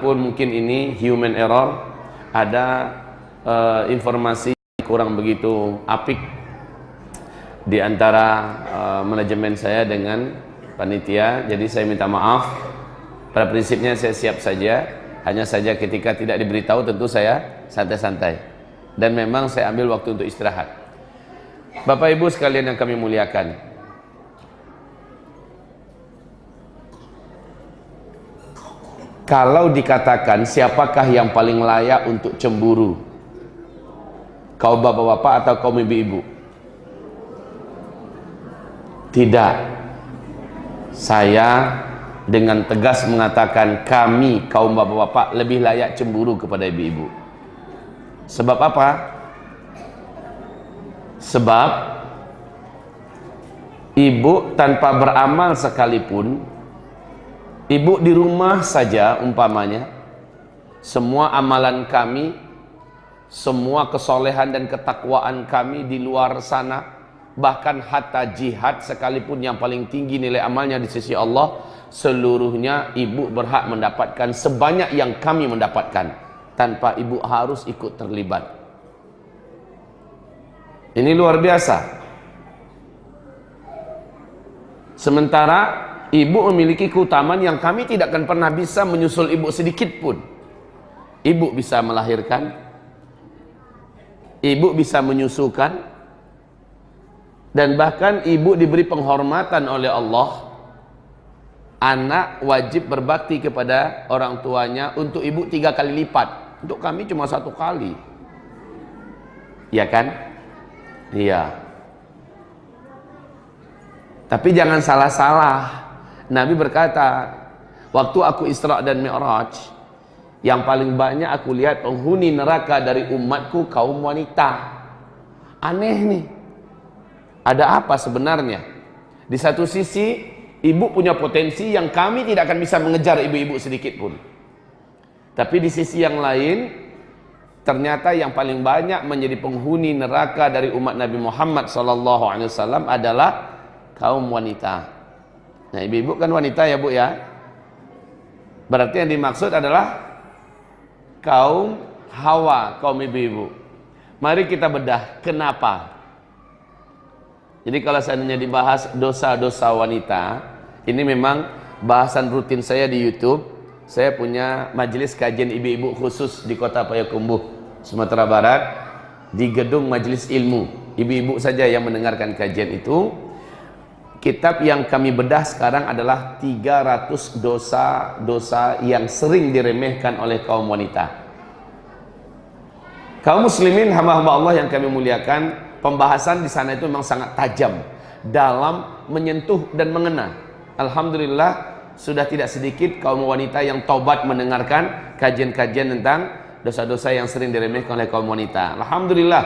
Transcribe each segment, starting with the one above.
pun mungkin ini human error ada uh, informasi kurang begitu apik di antara uh, manajemen saya dengan panitia. Jadi saya minta maaf. Pada prinsipnya saya siap saja. Hanya saja ketika tidak diberitahu tentu saya santai-santai. Dan memang saya ambil waktu untuk istirahat. Bapak Ibu sekalian yang kami muliakan Kalau dikatakan siapakah yang paling layak untuk cemburu? Kau bapak-bapak atau kaum ibu-ibu? Tidak. Saya dengan tegas mengatakan kami kaum bapak-bapak lebih layak cemburu kepada ibu-ibu. Sebab apa? Sebab ibu tanpa beramal sekalipun Ibu di rumah saja umpamanya. Semua amalan kami semua kesolehan dan ketakwaan kami di luar sana bahkan hatta jihad sekalipun yang paling tinggi nilai amalnya di sisi Allah seluruhnya ibu berhak mendapatkan sebanyak yang kami mendapatkan tanpa ibu harus ikut terlibat. Ini luar biasa. Sementara ibu memiliki keutamaan yang kami tidak akan pernah bisa menyusul ibu sedikit pun. Ibu bisa melahirkan ibu bisa menyusukan dan bahkan ibu diberi penghormatan oleh Allah. Anak wajib berbakti kepada orang tuanya untuk ibu tiga kali lipat. Untuk kami cuma satu kali. Ya kan? Iya. Tapi jangan salah-salah Nabi berkata, waktu aku Isra dan Mi'raj, yang paling banyak aku lihat penghuni neraka dari umatku kaum wanita. Aneh nih. Ada apa sebenarnya? Di satu sisi, ibu punya potensi yang kami tidak akan bisa mengejar ibu-ibu sedikit pun. Tapi di sisi yang lain, ternyata yang paling banyak menjadi penghuni neraka dari umat Nabi Muhammad SAW adalah kaum wanita. Nah, ibu-ibu kan wanita ya, Bu ya. Berarti yang dimaksud adalah kaum Hawa, kaum ibu-ibu. Mari kita bedah kenapa. Jadi kalau seandainya dibahas dosa-dosa wanita, ini memang bahasan rutin saya di YouTube. Saya punya majelis kajian ibu-ibu khusus di Kota Payakumbuh, Sumatera Barat di gedung majelis ilmu. Ibu-ibu saja yang mendengarkan kajian itu Kitab yang kami bedah sekarang adalah 300 dosa-dosa yang sering diremehkan oleh kaum wanita. Kaum muslimin hamba-hamba Allah yang kami muliakan, pembahasan di sana itu memang sangat tajam dalam menyentuh dan mengena. Alhamdulillah sudah tidak sedikit kaum wanita yang taubat mendengarkan kajian-kajian tentang dosa-dosa yang sering diremehkan oleh kaum wanita. Alhamdulillah.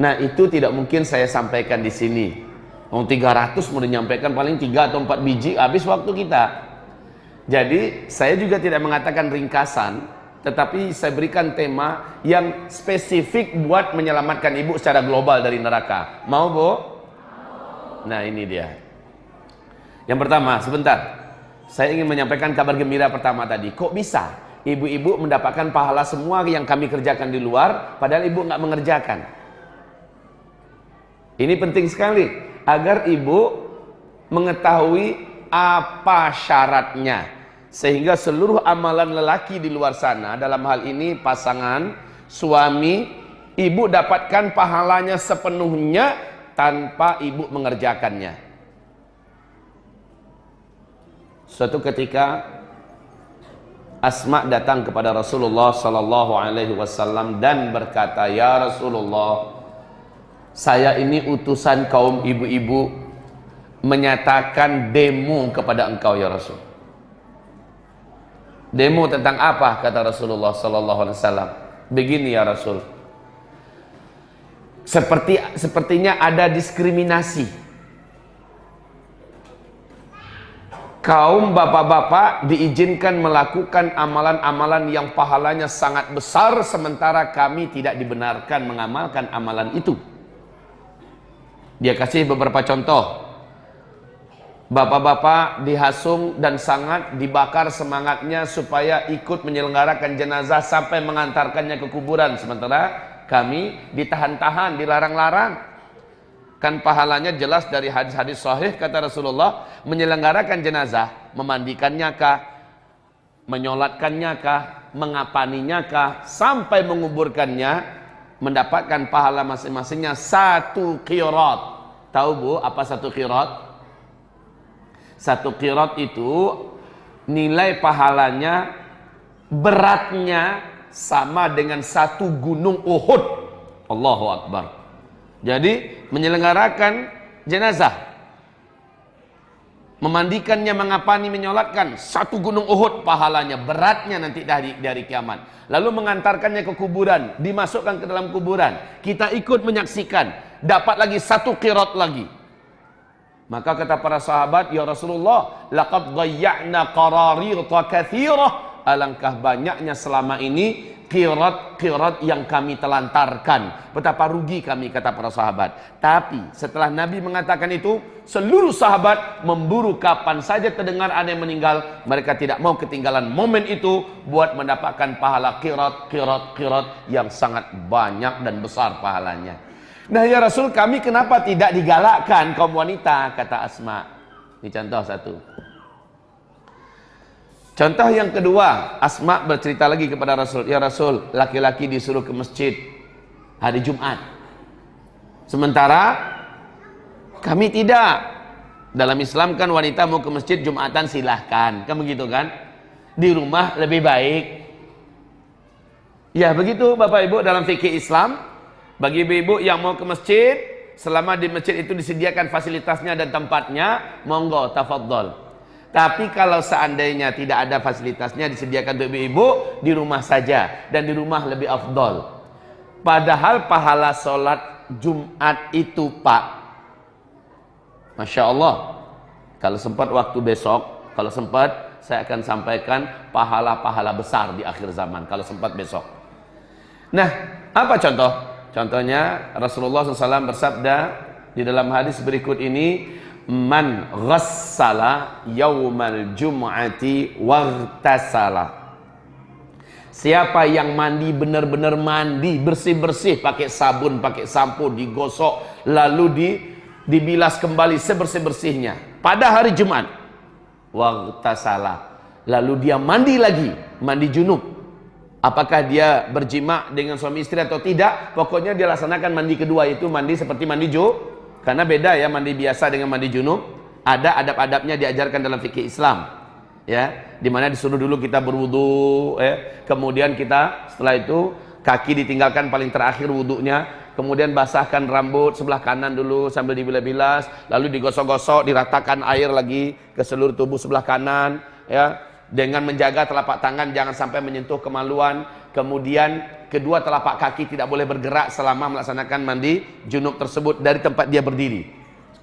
Nah, itu tidak mungkin saya sampaikan di sini Mau 300 mau menyampaikan paling 3 atau 4 biji habis waktu kita. Jadi saya juga tidak mengatakan ringkasan, tetapi saya berikan tema yang spesifik buat menyelamatkan ibu secara global dari neraka. Mau bu? Nah ini dia. Yang pertama, sebentar. Saya ingin menyampaikan kabar gembira pertama tadi. Kok bisa ibu-ibu mendapatkan pahala semua yang kami kerjakan di luar, padahal ibu nggak mengerjakan? Ini penting sekali agar ibu mengetahui apa syaratnya. Sehingga seluruh amalan lelaki di luar sana dalam hal ini pasangan suami ibu dapatkan pahalanya sepenuhnya tanpa ibu mengerjakannya. Suatu ketika Asma datang kepada Rasulullah sallallahu alaihi wasallam dan berkata ya Rasulullah saya ini utusan kaum ibu-ibu menyatakan demo kepada engkau ya Rasul. Demo tentang apa? Kata Rasulullah sallallahu alaihi wasallam. Begini ya Rasul. Seperti sepertinya ada diskriminasi. Kaum bapak-bapak diizinkan melakukan amalan-amalan yang pahalanya sangat besar sementara kami tidak dibenarkan mengamalkan amalan itu dia kasih beberapa contoh. Bapak-bapak dihasung dan sangat dibakar semangatnya supaya ikut menyelenggarakan jenazah sampai mengantarkannya ke kuburan sementara kami ditahan-tahan, dilarang-larang. Kan pahalanya jelas dari hadis-hadis sahih kata Rasulullah menyelenggarakan jenazah, memandikannya kah, menyolatkannya kah, mengapaninya kah, sampai menguburkannya mendapatkan pahala masing-masingnya satu kirat. Tahu Bu apa satu kirat? Satu kirot itu nilai pahalanya beratnya sama dengan satu gunung Uhud. Allahu Akbar. Jadi menyelenggarakan jenazah memandikannya, mengapani, menyolatkan satu gunung Uhud pahalanya beratnya nanti dari dari kiamat. Lalu mengantarkannya ke kuburan, dimasukkan ke dalam kuburan. Kita ikut menyaksikan, dapat lagi satu kirot lagi. Maka kata para sahabat, "Ya Rasulullah, laqad dhayya'na qararirta katsirah." Alangkah banyaknya selama ini kirat-kirat yang kami telantarkan. Betapa rugi kami kata para sahabat. Tapi setelah Nabi mengatakan itu, seluruh sahabat memburu kapan saja terdengar ada yang meninggal, mereka tidak mau ketinggalan momen itu buat mendapatkan pahala kirat, kirat, kirat yang sangat banyak dan besar pahalanya. Nah ya Rasul kami kenapa tidak digalakkan kaum wanita kata Asma. Ini contoh satu. Contoh yang kedua, Asma bercerita lagi kepada Rasul, "Ya Rasul, laki-laki disuruh ke masjid hari Jumat. Sementara kami tidak. Dalam Islam kan wanita mau ke masjid Jumatan silahkan, kan begitu kan? Di rumah lebih baik." Ya, begitu Bapak Ibu dalam fikih Islam, bagi ibu-ibu yang mau ke masjid, selama di masjid itu disediakan fasilitasnya dan tempatnya, monggo tafadhol. Tapi kalau seandainya tidak ada fasilitasnya disediakan untuk ibu-ibu, di rumah saja dan di rumah lebih afdol. Padahal pahala sholat Jumat itu Pak, Masya Allah, kalau sempat waktu besok, kalau sempat saya akan sampaikan pahala-pahala besar di akhir zaman, kalau sempat besok. Nah, apa contoh? Contohnya Rasulullah SAW bersabda di dalam hadis berikut ini man ghassala yaumal jum'ati wartasala Siapa yang mandi benar-benar mandi bersih-bersih pakai sabun, pakai sampo, digosok lalu di dibilas kembali sebersih-bersihnya pada hari Jumat wartasala lalu dia mandi lagi, mandi junub Apakah dia berjima dengan suami istri atau tidak? Pokoknya dia laksanakan mandi kedua itu mandi seperti mandi ju. Karena beda ya mandi biasa dengan mandi junub. Ada adab-adabnya diajarkan dalam fikih Islam. Ya, di mana disuruh dulu kita berwudu, ya. kemudian kita setelah itu kaki ditinggalkan paling terakhir wudhunya, kemudian basahkan rambut sebelah kanan dulu sambil dibilas-bilas, lalu digosok-gosok, diratakan air lagi ke seluruh tubuh sebelah kanan, ya dengan menjaga telapak tangan jangan sampai menyentuh kemaluan kemudian kedua telapak kaki tidak boleh bergerak selama melaksanakan mandi junub tersebut dari tempat dia berdiri.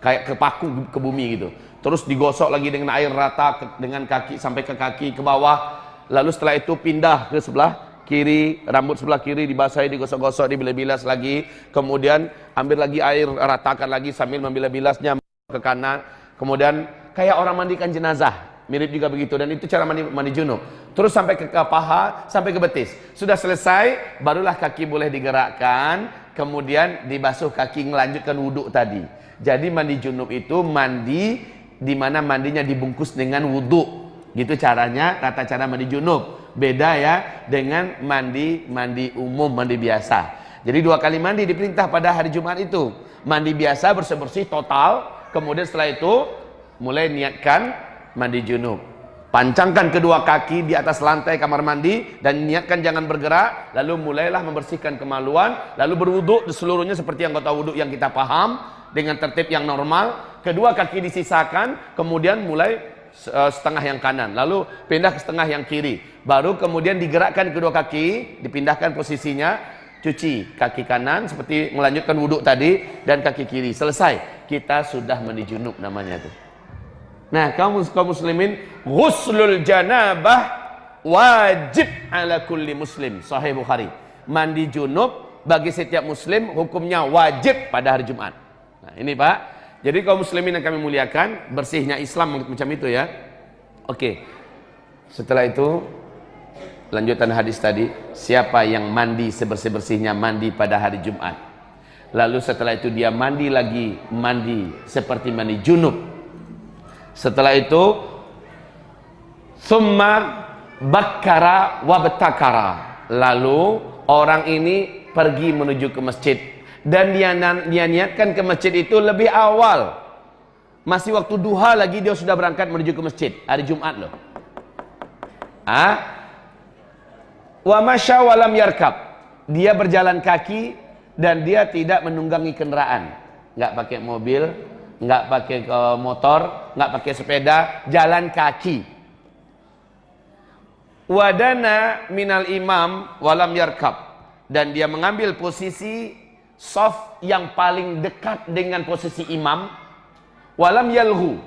Kayak kepaku ke bumi gitu. Terus digosok lagi dengan air rata ke, dengan kaki sampai ke kaki ke bawah. Lalu setelah itu pindah ke sebelah kiri rambut sebelah kiri dibasahi digosok-gosok dibilas-bilas lagi. Kemudian ambil lagi air ratakan lagi sambil membilas-bilasnya ke kanan. Kemudian kayak orang mandikan jenazah Mirip juga begitu dan itu cara mandi, mandi junub. Terus sampai ke, ke paha, sampai ke betis. Sudah selesai, barulah kaki boleh digerakkan, kemudian dibasuh kaki melanjutkan wudhu tadi. Jadi mandi junub itu mandi di mana mandinya dibungkus dengan wudhu. Gitu caranya, tata cara mandi junub. Beda ya dengan mandi mandi umum, mandi biasa. Jadi dua kali mandi diperintah pada hari Jumat itu. Mandi biasa bersih-bersih total, kemudian setelah itu mulai niatkan mandi junub. Pancangkan kedua kaki di atas lantai kamar mandi dan niatkan jangan bergerak. Lalu mulailah membersihkan kemaluan lalu berwuduk seluruhnya seperti anggota wuduk yang kita paham dengan tertib yang normal. Kedua kaki disisakan kemudian mulai eh, setengah yang kanan lalu pindah ke setengah yang kiri. Baru kemudian digerakkan kedua kaki dipindahkan posisinya cuci kaki kanan seperti melanjutkan wuduk tadi dan kaki kiri. Selesai. Kita sudah mandi junub namanya itu Nah, kaum kaum muslimin, ghuslul janabah wajib ala kulli muslim. Sahih Bukhari. Mandi junub bagi setiap muslim hukumnya wajib pada hari Jumat. Nah, ini Pak, Jadi kaum muslimin yang kami muliakan, bersihnya Islam macam itu ya. Oke. Setelah itu lanjutan hadis tadi, siapa yang mandi sebersih-bersihnya mandi pada hari Jumat. Lalu setelah itu dia mandi lagi, mandi seperti mandi junub. Setelah itu summa bakkara wa betakara. Lalu orang ini pergi menuju ke masjid. Dan dia, dia niatkan ke masjid itu lebih awal. Masih waktu duha lagi dia sudah berangkat menuju ke masjid. Hari Jumat loh. Ah wa masya walam yarkab. Dia berjalan kaki dan dia tidak menunggangi kendaraan nggak pakai mobil nggak pakai motor nggak pakai sepeda jalan kaki. Wadana minal imam walam yarkab. Dan dia mengambil posisi soft yang paling dekat dengan posisi imam walam yalhu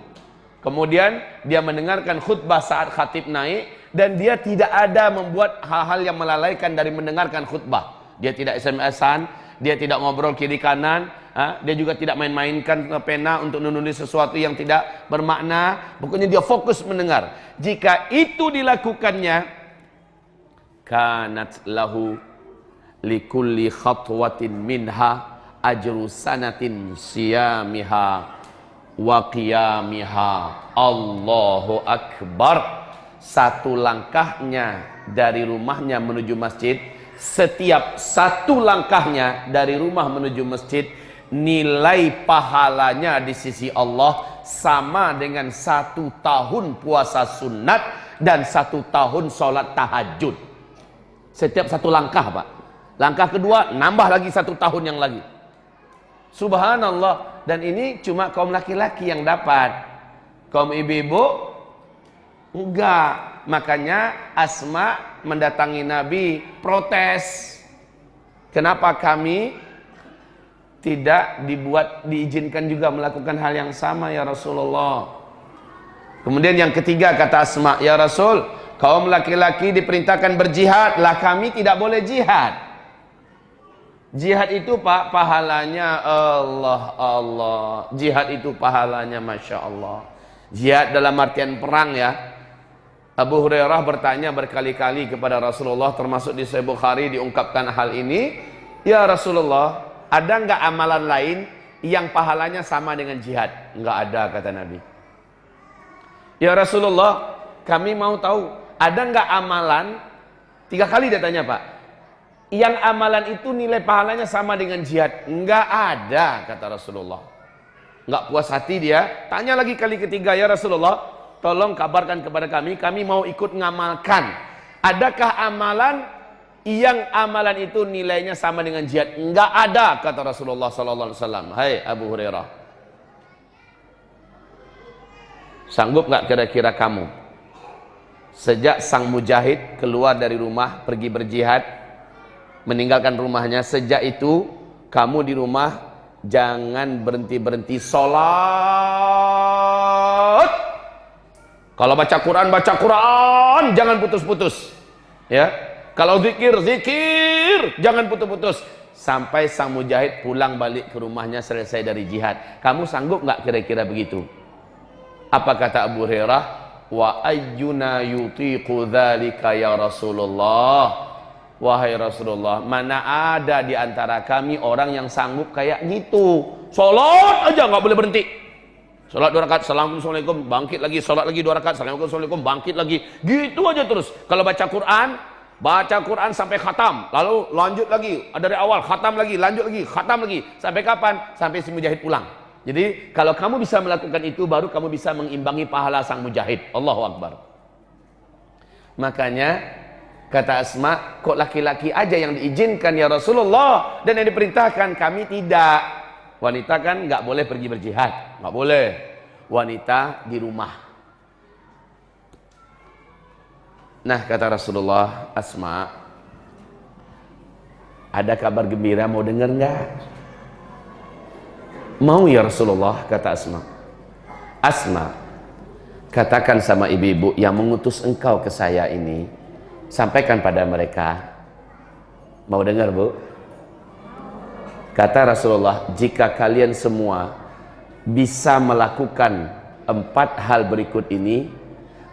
kemudian dia mendengarkan khutbah saat khatib naik dan dia tidak ada membuat hal-hal yang melalaikan dari mendengarkan khutbah. Dia tidak SMS-an dia tidak ngobrol kiri kanan dia juga tidak main-mainkan pena untuk menulis sesuatu yang tidak bermakna. Pokoknya dia fokus mendengar. Jika itu dilakukannya kanat lahu likulli khatwatin minha ajru sanatin siyamiha wa qiyamiha. Allahu akbar. Satu langkahnya dari rumahnya menuju masjid setiap satu langkahnya dari rumah menuju masjid nilai pahalanya di sisi Allah sama dengan satu tahun puasa sunat dan satu tahun sholat tahajud setiap satu langkah pak Langkah kedua, nambah lagi satu tahun yang lagi. Subhanallah. Dan ini cuma kaum laki-laki yang dapat. Kaum ibu-ibu, enggak. Makanya Asma mendatangi Nabi, protes. Kenapa kami tidak dibuat, diizinkan juga melakukan hal yang sama ya Rasulullah. Kemudian yang ketiga kata Asma, ya Rasul, kaum laki-laki diperintahkan berjihad, lah kami tidak boleh jihad. Jihad itu pak pahalanya Allah Allah. Jihad itu pahalanya masya Allah. Jihad dalam artian perang ya. Abu Hurairah bertanya berkali-kali kepada Rasulullah termasuk di Sahih Bukhari diungkapkan hal ini. Ya Rasulullah, ada nggak amalan lain yang pahalanya sama dengan jihad? Nggak ada kata Nabi. Ya Rasulullah, kami mau tahu ada nggak amalan? Tiga kali dia tanya pak yang amalan itu nilai pahalanya sama dengan jihad. Enggak ada, kata Rasulullah. Enggak puas hati dia, tanya lagi kali ketiga, ya Rasulullah, tolong kabarkan kepada kami, kami mau ikut ngamalkan. Adakah amalan yang amalan itu nilainya sama dengan jihad? Enggak ada, kata Rasulullah sallallahu alaihi wasallam. Hai Abu Hurairah. Sanggup enggak kira-kira kamu? Sejak sang mujahid keluar dari rumah pergi berjihad, meninggalkan rumahnya sejak itu kamu di rumah jangan berhenti-berhenti sholat kalau baca Quran baca Quran. Jangan putus-putus. Ya. Kalau zikir zikir. Jangan putus-putus. Sampai sang mujahid pulang balik ke rumahnya selesai dari jihad. Kamu sanggup nggak kira-kira begitu? Apa kata Abu Hurairah? Wa ayyuna yutiqu dzalika ya Rasulullah? Wahai Rasulullah, mana ada di antara kami orang yang sanggup kayak gitu. Salat aja nggak boleh berhenti. Salat dua rakaat, assalamualaikum, bangkit lagi, salat lagi dua rakaat, assalamualaikum, bangkit lagi. Gitu aja terus. Kalau baca Quran, baca Quran sampai khatam, lalu lanjut lagi dari awal, khatam lagi, lanjut lagi, khatam lagi. Sampai kapan? Sampai si mujahid pulang. Jadi kalau kamu bisa melakukan itu, baru kamu bisa mengimbangi pahala sang mujahid. Allahu Akbar. Makanya Kata Asma, kok laki-laki aja yang diizinkan ya Rasulullah dan yang diperintahkan kami tidak. Wanita kan nggak boleh pergi berjihad, nggak boleh. Wanita di rumah. Nah kata Rasulullah, Asma, ada kabar gembira mau dengar nggak? Mau ya Rasulullah kata Asma. Asma, katakan sama ibu-ibu yang mengutus engkau ke saya ini, sampaikan pada mereka mau dengar bu kata Rasulullah jika kalian semua bisa melakukan empat hal berikut ini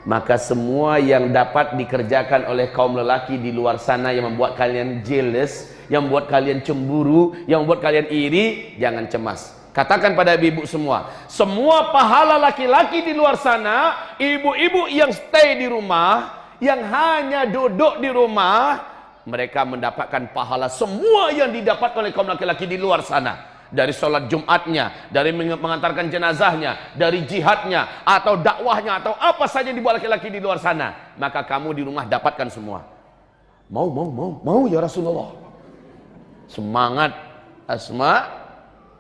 maka semua yang dapat dikerjakan oleh kaum lelaki di luar sana yang membuat kalian jealous, yang membuat kalian cemburu, yang membuat kalian iri, jangan cemas. Katakan pada ibu-ibu semua, semua pahala laki-laki di luar sana, ibu-ibu yang stay di rumah, yang hanya duduk di rumah, mereka mendapatkan pahala semua yang didapat oleh kaum laki-laki di luar sana dari sholat Jumatnya, dari mengantarkan jenazahnya, dari jihadnya, atau dakwahnya, atau apa saja yang dibuat laki-laki di luar sana. Maka kamu di rumah dapatkan semua. Mau, mau, mau, mau ya Rasulullah. Semangat Asma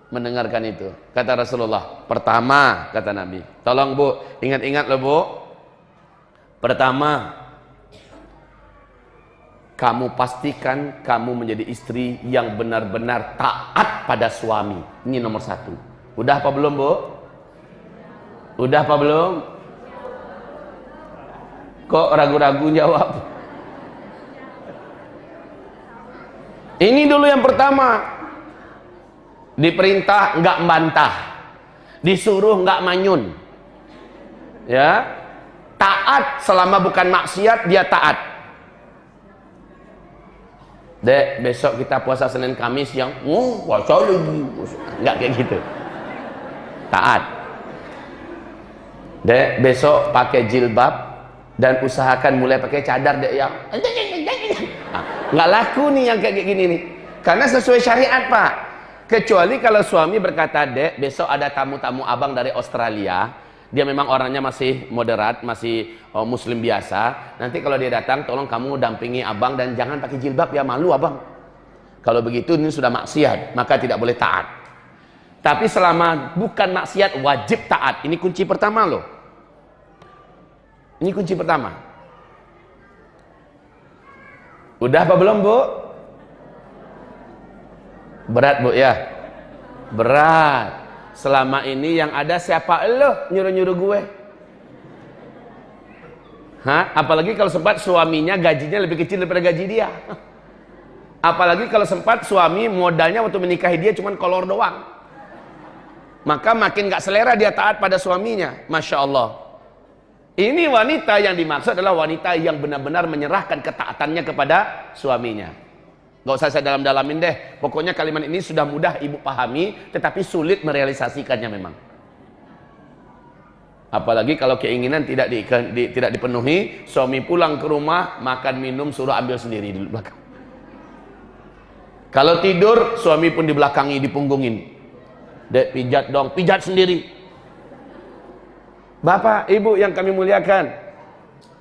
mendengarkan itu. Kata Rasulullah, pertama, kata Nabi. Tolong bu, ingat-ingat loh bu. Pertama, kamu pastikan kamu menjadi istri yang benar-benar taat pada suami. Ini nomor satu. Udah apa belum, Bu? Udah apa belum? Kok ragu-ragu jawab? Ini dulu yang pertama. Diperintah enggak membantah. Disuruh enggak manyun. Ya. Taat selama bukan maksiat dia taat Dek, besok kita puasa Senin Kamis yang oh, puasa lagi. Enggak kayak gitu. Taat. Dek, besok pakai jilbab dan usahakan mulai pakai cadar dek yang enggak laku nih yang kayak gini nih. Karena sesuai syariat, Pak. Kecuali kalau suami berkata, "Dek, besok ada tamu-tamu abang dari Australia." Dia memang orangnya masih moderat, masih oh, muslim biasa. Nanti kalau dia datang, tolong kamu dampingi abang dan jangan pakai jilbab ya malu abang. Kalau begitu ini sudah maksiat, maka tidak boleh taat. Tapi selama bukan maksiat wajib taat. Ini kunci pertama loh. Ini kunci pertama. Udah apa belum, Bu? Berat, Bu ya? Berat selama ini yang ada siapa lo nyuruh-nyuruh gue? Hah? apalagi kalau sempat suaminya gajinya lebih kecil daripada gaji dia. Apalagi kalau sempat suami modalnya waktu menikahi dia cuma kolor doang. Maka makin gak selera dia taat pada suaminya. Masya Allah. Ini wanita yang dimaksud adalah wanita yang benar-benar menyerahkan ketaatannya kepada suaminya Gak usah saya dalam-dalamin deh. Pokoknya kalimat ini sudah mudah ibu pahami, tetapi sulit merealisasikannya memang. Apalagi kalau keinginan tidak di, di, tidak dipenuhi, suami pulang ke rumah, makan minum suruh ambil sendiri di belakang. Kalau tidur, suami pun di belakangi, dipunggungin. Dek, pijat dong, pijat sendiri. Bapak, ibu yang kami muliakan,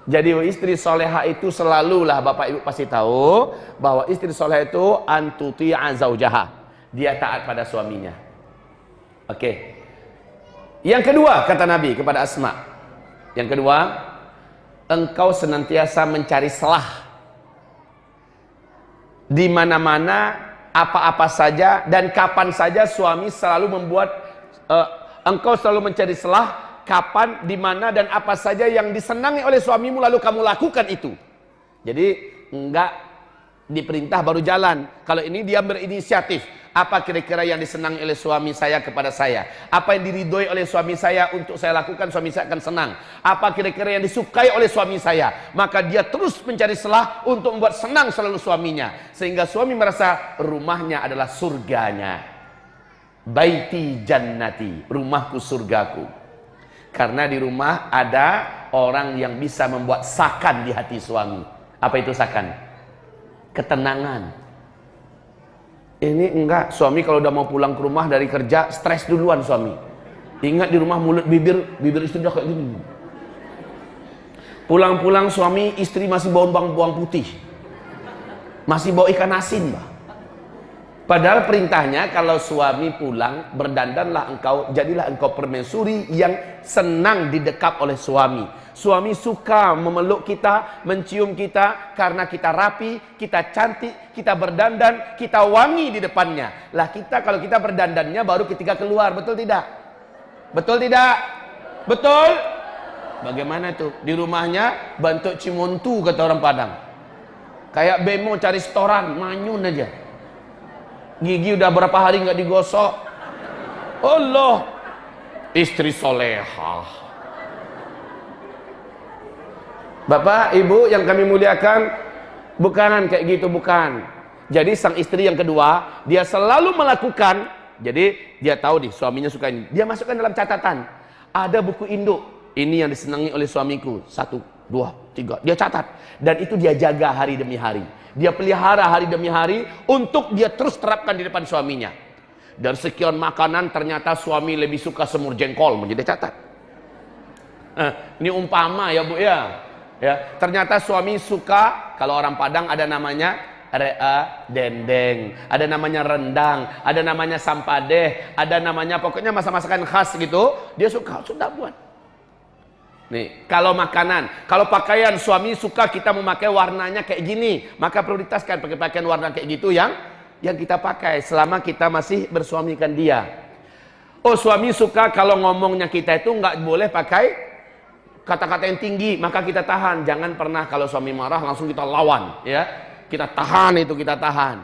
jadi istri soleha itu selalulah bapak ibu pasti tahu bahwa istri soleha itu antuti'a zaujaha. Dia taat pada suaminya. Oke. Okay. Yang kedua kata Nabi kepada Asma. Yang kedua, engkau senantiasa mencari selah di mana-mana apa-apa saja dan kapan saja suami selalu membuat uh, engkau selalu mencari selah kapan, di mana dan apa saja yang disenangi oleh suamimu lalu kamu lakukan itu. Jadi enggak diperintah baru jalan. Kalau ini dia berinisiatif. Apa kira-kira yang disenangi oleh suami saya kepada saya? Apa yang diridhoi oleh suami saya untuk saya lakukan suami saya akan senang? Apa kira-kira yang disukai oleh suami saya? Maka dia terus mencari selah untuk membuat senang selalu suaminya. Sehingga suami merasa rumahnya adalah surganya. Baiti jannati, rumahku surgaku. Karena di rumah ada orang yang bisa membuat sakan di hati suami. Apa itu sakan? Ketenangan. Ini enggak, suami kalau udah mau pulang ke rumah dari kerja, stres duluan suami. Ingat di rumah mulut bibir, bibir istri udah kayak gini. Pulang-pulang suami, istri masih bau bawang, bawang putih. Masih bau ikan asin, bah. Padahal perintahnya kalau suami pulang berdandanlah engkau jadilah engkau permaisuri yang senang didekap oleh suami. Suami suka memeluk kita, mencium kita karena kita rapi, kita cantik, kita berdandan, kita wangi di depannya. Lah kita kalau kita berdandannya baru ketika keluar, betul tidak? Betul tidak? Betul? Bagaimana itu? Di rumahnya bentuk cimontu kata orang Padang. Kayak bemo cari setoran, manyun aja gigi udah berapa hari nggak digosok? Allah. Istri soleha Bapak, Ibu yang kami muliakan, bukan kayak gitu, bukan. Jadi sang istri yang kedua, dia selalu melakukan, jadi dia tahu nih suaminya suka ini. Dia masukkan dalam catatan, ada buku induk, ini yang disenangi oleh suamiku, satu, dua, tiga. Dia catat. Dan itu dia jaga hari demi hari. Dia pelihara hari demi hari untuk dia terus terapkan di depan suaminya. Dari sekian makanan ternyata suami lebih suka semur jengkol, menjadi catat. Eh, ini umpama ya bu ya ya ternyata suami suka kalau orang Padang ada namanya rea dendeng ada namanya rendang ada namanya sampadeh ada namanya pokoknya masak-masakan khas gitu dia suka sudah buat nih kalau makanan kalau pakaian suami suka kita memakai warnanya kayak gini maka prioritaskan pakai pakaian warna kayak gitu yang yang kita pakai selama kita masih bersuamikan dia. Oh suami suka kalau ngomongnya kita itu nggak boleh pakai kata-kata yang tinggi maka kita tahan. Jangan pernah kalau suami marah langsung kita lawan ya. Kita tahan itu kita tahan.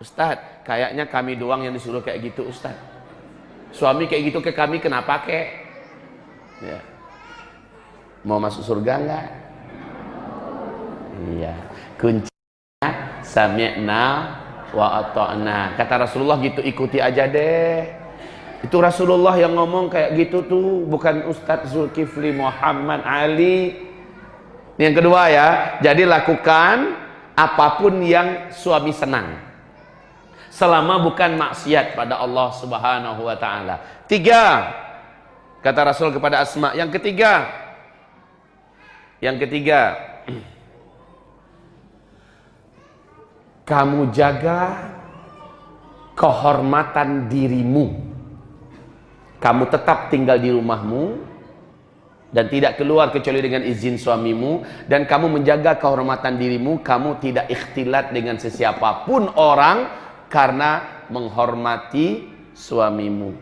Ustadz kayaknya kami doang yang disuruh kayak gitu Ustadz. Suami kayak gitu ke kami kenapa kek? Ya mau masuk surga enggak iya kuncinya sami'na wa ata'na kata Rasulullah gitu ikuti aja deh itu Rasulullah yang ngomong kayak gitu tuh, bukan Ustadz Zulkifli Muhammad Ali. Yang kedua ya, jadi lakukan apa pun yang suami senang. Selama bukan maksiat pada Allah Subhanahu wa taala. Tiga, kata Rasul kepada Asma. Yang ketiga, yang ketiga, kamu jaga kehormatan dirimu. Kamu tetap tinggal di rumahmu dan tidak keluar kecuali dengan izin suamimu. Dan kamu menjaga kehormatan dirimu kamu tidak ikhtilat dengan sesiapapun orang karena menghormati suamimu.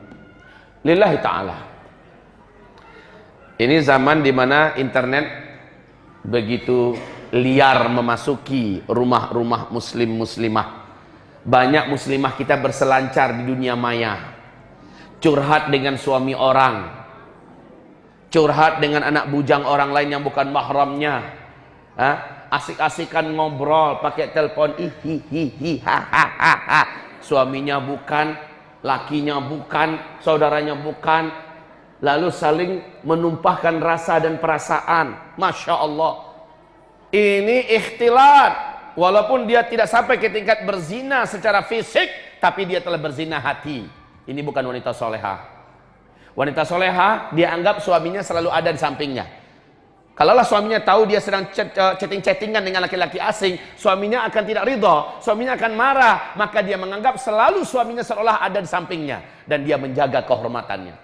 Lillahi ta'ala. Ini zaman di mana internet begitu liar memasuki rumah-rumah muslim muslimah. Banyak muslimah kita berselancar di dunia maya. Curhat dengan suami orang. Curhat dengan anak bujang orang lain yang bukan mahramnya. Asik-asikan ngobrol pakai telepon hihihi suaminya bukan lakinya bukan saudaranya bukan. Lalu saling menumpahkan rasa dan perasaan Masya Allah ini ikhtilat walaupun dia tidak sampai ke tingkat berzina secara fisik tapi dia telah berzina hati ini bukan wanita soleha. Wanita soleha, dia anggap suaminya selalu ada di sampingnya. Kalaulah suaminya tahu dia sedang eh, chatting-chattingan dengan laki-laki asing, suaminya akan tidak ridho, suaminya akan marah, maka dia menganggap selalu suaminya seolah ada di sampingnya dan dia menjaga kehormatannya.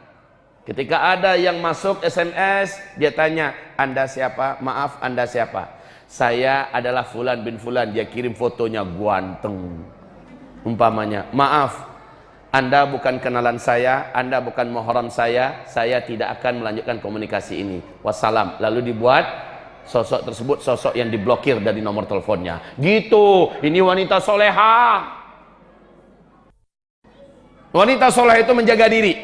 Ketika ada yang masuk SMS, dia tanya, "Anda siapa? Maaf, Anda siapa?" Saya adalah fulan bin fulan. Dia kirim fotonya ganteng. Umpamanya, "Maaf, anda bukan kenalan saya, Anda bukan mohon saya, saya tidak akan melanjutkan komunikasi ini. Wassalam. Lalu dibuat sosok tersebut sosok yang diblokir dari nomor teleponnya. Gitu. Ini wanita soleha. Wanita soleha itu menjaga diri,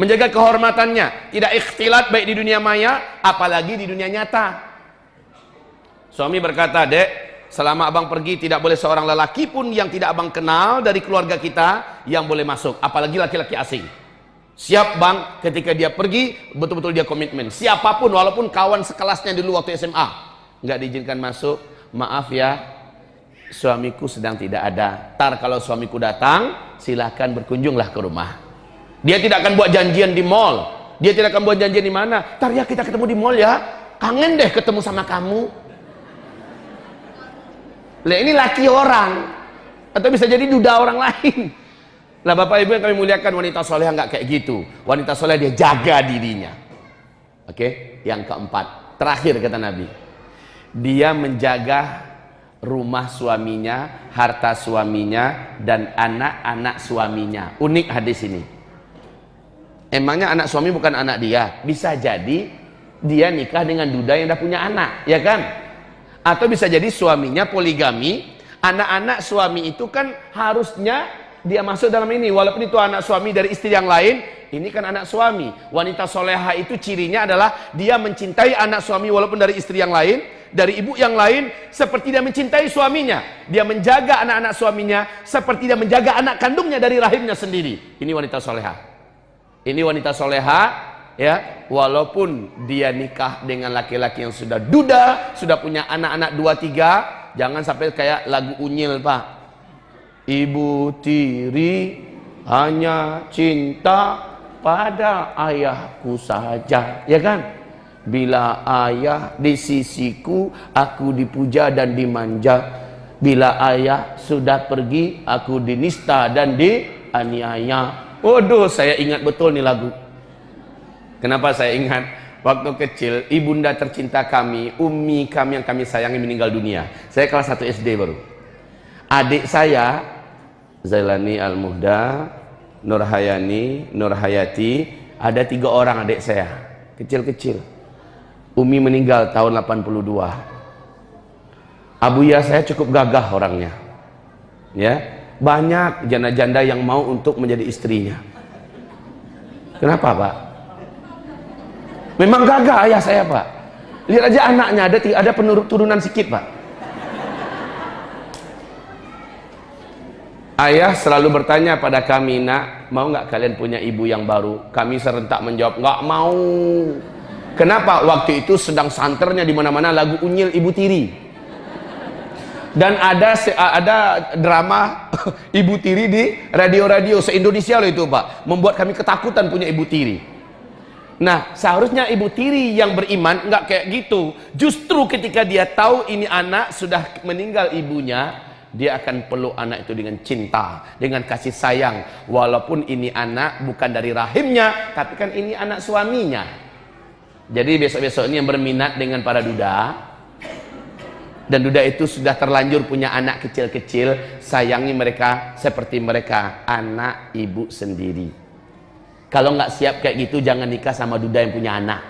menjaga kehormatannya, tidak ikhtilat baik di dunia maya, apalagi di dunia nyata. Suami berkata, "Dek, selama abang pergi tidak boleh seorang lelaki pun yang tidak abang kenal dari keluarga kita yang boleh masuk apalagi laki-laki asing. Siap bang ketika dia pergi betul-betul dia komitmen. Siapa pun walaupun kawan sekelasnya dulu waktu SMA nggak diizinkan masuk. Maaf ya suamiku sedang tidak ada. Tar kalau suamiku datang silahkan berkunjunglah ke rumah dia tidak akan buat janjian di mall dia tidak akan buat janjian di mana tar ya kita ketemu di mall ya kangen deh ketemu sama kamu lah ini laki orang atau bisa jadi duda orang lain. Lah Bapak Ibu yang kami muliakan wanita soleh nggak kayak gitu. Wanita soleh dia jaga dirinya. Oke, yang keempat, terakhir kata Nabi, dia menjaga rumah suaminya, harta suaminya, dan anak-anak suaminya. Unik hadis ini. Emangnya anak suami bukan anak dia? Bisa jadi dia nikah dengan duda yang udah punya anak, ya kan? atau bisa jadi suaminya poligami anak-anak suami itu kan harusnya dia masuk dalam ini walaupun itu anak suami dari istri yang lain ini kan anak suami. Wanita soleha itu cirinya adalah dia mencintai anak suami walaupun dari istri yang lain, dari ibu yang lain, seperti dia mencintai suaminya. Dia menjaga anak-anak suaminya seperti dia menjaga anak kandungnya dari rahimnya sendiri. Ini wanita soleha. Ini wanita soleha, ya, walaupun dia nikah dengan laki-laki yang sudah duda, sudah punya anak-anak dua tiga, jangan sampai kayak lagu unyil pak. Ibu tiri hanya cinta pada ayahku saja ya kan? Bila ayah di sisiku aku dipuja dan dimanja. Bila ayah sudah pergi aku dinista dan dianiaya waduh saya ingat betul nih lagu kenapa saya ingat waktu kecil ibunda tercinta kami umi kami yang kami sayangi meninggal dunia saya kelas 1 SD baru adik saya Zailani Al-Muhda, Nur Hayani, Nur Hayati, ada tiga orang adik saya, kecil-kecil. Umi meninggal tahun 82. Abuya saya cukup gagah orangnya. Ya, banyak janda-janda yang mau untuk menjadi istrinya. Kenapa, Pak? Memang gagah ayah saya, Pak. Lihat aja anaknya ada ada penurunan sikit, Pak. Ayah selalu bertanya pada kami, nak, mau nggak kalian punya ibu yang baru? Kami serentak menjawab, nggak mau. Kenapa? Waktu itu sedang santernya di mana-mana lagu Unyil Ibu Tiri. Dan ada ada drama Ibu Tiri di radio-radio se-Indonesia loh itu, Pak. Membuat kami ketakutan punya Ibu Tiri. Nah, seharusnya Ibu Tiri yang beriman nggak kayak gitu. Justru ketika dia tahu ini anak sudah meninggal ibunya, dia akan peluk anak itu dengan cinta, dengan kasih sayang. Walaupun ini anak bukan dari rahimnya, tapi kan ini anak suaminya. Jadi besok-besok ini yang berminat dengan para duda, dan duda itu sudah terlanjur punya anak kecil-kecil, sayangi mereka seperti mereka anak ibu sendiri. Kalau nggak siap kayak gitu, jangan nikah sama duda yang punya anak.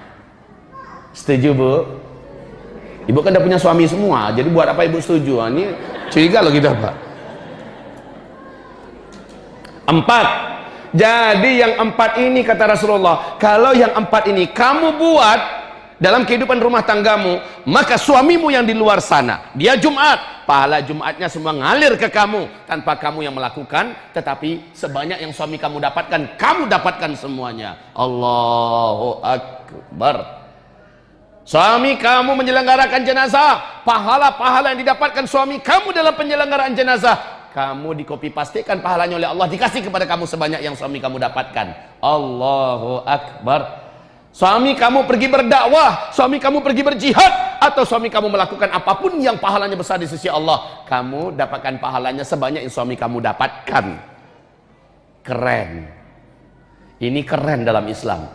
Setuju bu? Ibu kan udah punya suami semua, jadi buat apa ibu setuju? Ini Curiga loh kita Pak. Empat. Jadi yang empat ini kata Rasulullah, kalau yang empat ini kamu buat dalam kehidupan rumah tanggamu, maka suamimu yang di luar sana, dia Jumat, pahala Jumatnya semua ngalir ke kamu tanpa kamu yang melakukan, tetapi sebanyak yang suami kamu dapatkan, kamu dapatkan semuanya. Allahu Akbar. Suami kamu menyelenggarakan jenazah, pahala-pahala yang didapatkan suami kamu dalam penyelenggaraan jenazah, kamu dikopi pastikan pahalanya oleh Allah dikasih kepada kamu sebanyak yang suami kamu dapatkan. Allahu Akbar. Suami kamu pergi berdakwah, suami kamu pergi berjihad, atau suami kamu melakukan apa pun yang pahalanya besar di sisi Allah, kamu dapatkan pahalanya sebanyak yang suami kamu dapatkan. Keren. Ini keren dalam Islam.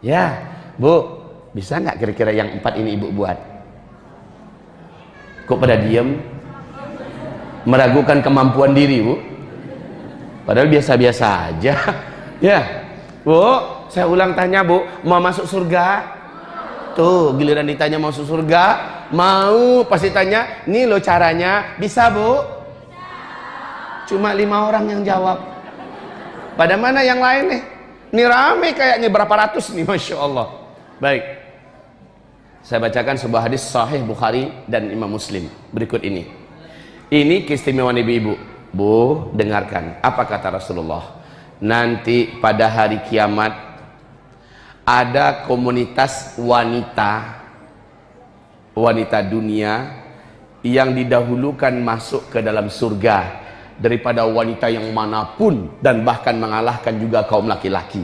Ya, Bu, bisa nggak kira-kira yang empat ini ibu buat? Kok pada diam? Meragukan kemampuan diri, Bu? Padahal biasa-biasa aja. ya. Bu, saya ulang tanya, Bu, mau masuk surga? Tuh, giliran ditanya mau masuk surga, mau pasti tanya, "Nih lo caranya." Bisa, Bu? Cuma lima orang yang jawab. Pada mana yang lain nih? Ini rame kayaknya berapa ratus nih, Masya Allah. Baik. Saya bacakan sebuah hadis sahih Bukhari dan Imam Muslim berikut ini. Ini keistimewaan ibu-ibu. Bu, dengarkan apa kata Rasulullah. Nanti pada hari kiamat ada komunitas wanita wanita dunia yang didahulukan masuk ke dalam surga daripada wanita yang mana pun dan bahkan mengalahkan juga kaum laki-laki.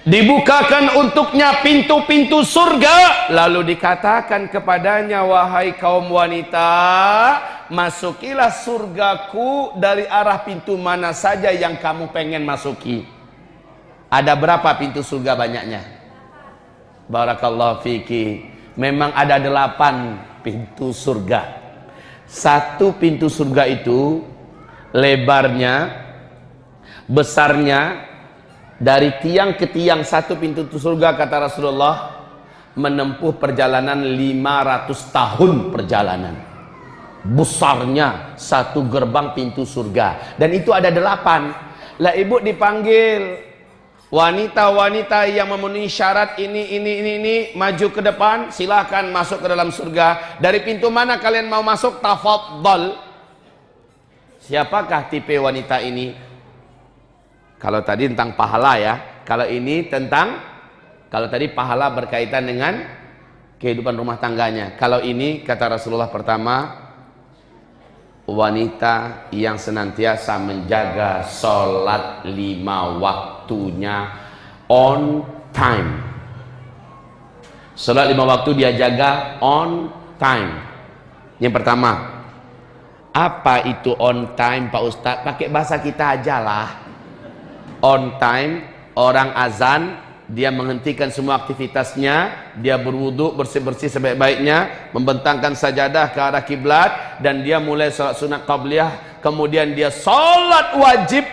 Dibukakan untuknya pintu-pintu surga lalu dikatakan kepadanya wahai kaum wanita masukilah surgaku dari arah pintu mana saja yang kamu pengen masuki ada berapa pintu surga banyaknya? Barakallahu fiki. Memang ada delapan pintu surga. Satu pintu surga itu lebarnya besarnya dari tiang ke tiang satu pintu surga kata Rasulullah menempuh perjalanan 500 tahun perjalanan. Besarnya satu gerbang pintu surga. Dan itu ada delapan. Lah ibu dipanggil Wanita-wanita yang memenuhi syarat ini, ini, ini, ini, maju ke depan, silahkan masuk ke dalam surga. Dari pintu mana kalian mau masuk? Tafadhal. Siapakah tipe wanita ini? Kalau tadi tentang pahala ya. Kalau ini tentang, kalau tadi pahala berkaitan dengan kehidupan rumah tangganya. Kalau ini kata Rasulullah pertama, wanita yang senantiasa menjaga sholat lima waktunya on time. Sholat lima waktu dia jaga on time. Yang pertama apa itu on time Pak Ustadz pakai bahasa kita aja lah. On time orang azan dia menghentikan semua aktivitasnya, dia berwudu bersih-bersih sebaik-baiknya, membentangkan sajadah ke arah kiblat dan dia mulai salat sunat qabliyah, kemudian dia salat wajib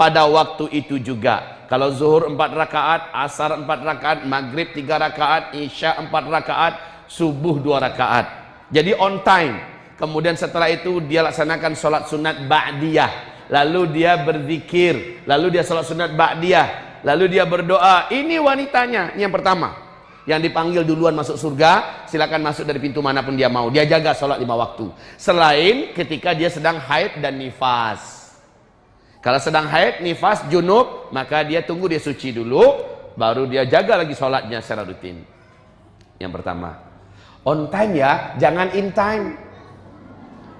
pada waktu itu juga. Kalau zuhur empat rakaat, asar empat rakaat, maghrib tiga rakaat, isya empat rakaat, subuh dua rakaat. Jadi on time. Kemudian setelah itu dia laksanakan salat sunat ba'diyah. Lalu dia berzikir, lalu dia salat sunat ba'diyah Lalu dia berdoa, ini wanitanya, yang pertama. Yang dipanggil duluan masuk surga, silakan masuk dari pintu mana pun dia mau. Dia jaga sholat lima waktu. Selain ketika dia sedang haid dan nifas. Kalau sedang haid, nifas, junub, maka dia tunggu dia suci dulu, baru dia jaga lagi sholatnya secara rutin. Yang pertama. On time ya, jangan in time.